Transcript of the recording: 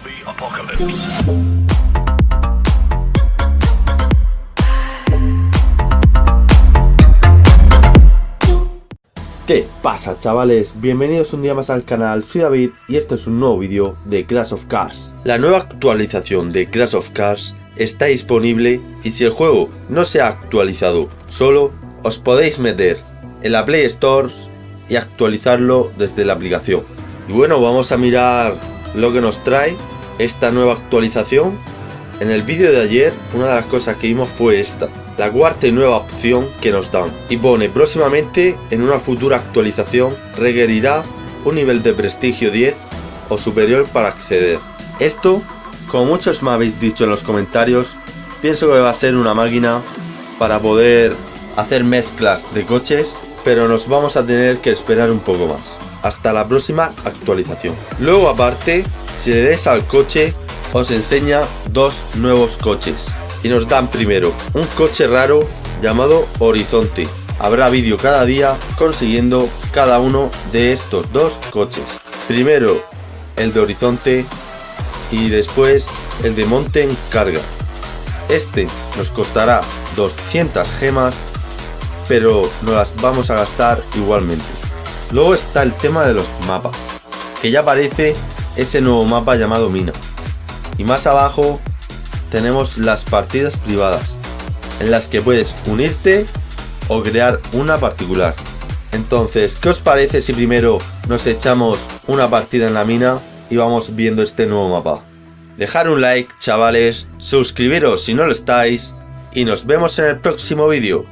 Zombie apocalypse. ¿Qué pasa chavales? Bienvenidos un día más al canal, soy David y este es un nuevo vídeo de Crash of Cars. La nueva actualización de Crash of Cars está disponible y si el juego no se ha actualizado solo, os podéis meter en la Play Store y actualizarlo desde la aplicación. Y bueno, vamos a mirar lo que nos trae esta nueva actualización. En el vídeo de ayer, una de las cosas que vimos fue esta, la cuarta y nueva opción que nos dan. Y pone, próximamente, en una futura actualización, requerirá un nivel de prestigio 10 o superior para acceder. Esto, como muchos me habéis dicho en los comentarios, pienso que va a ser una máquina para poder hacer mezclas de coches, pero nos vamos a tener que esperar un poco más. Hasta la próxima actualización. Luego aparte, si le des al coche, os enseña dos nuevos coches. Y nos dan primero un coche raro llamado Horizonte. Habrá vídeo cada día consiguiendo cada uno de estos dos coches. Primero el de Horizonte y después el de Mountain Carga. Este nos costará 200 gemas, pero nos las vamos a gastar igualmente. Luego está el tema de los mapas, que ya aparece ese nuevo mapa llamado Mina. Y más abajo tenemos las partidas privadas, en las que puedes unirte o crear una particular. Entonces, ¿qué os parece si primero nos echamos una partida en la mina y vamos viendo este nuevo mapa? Dejar un like, chavales, suscribiros si no lo estáis, y nos vemos en el próximo vídeo.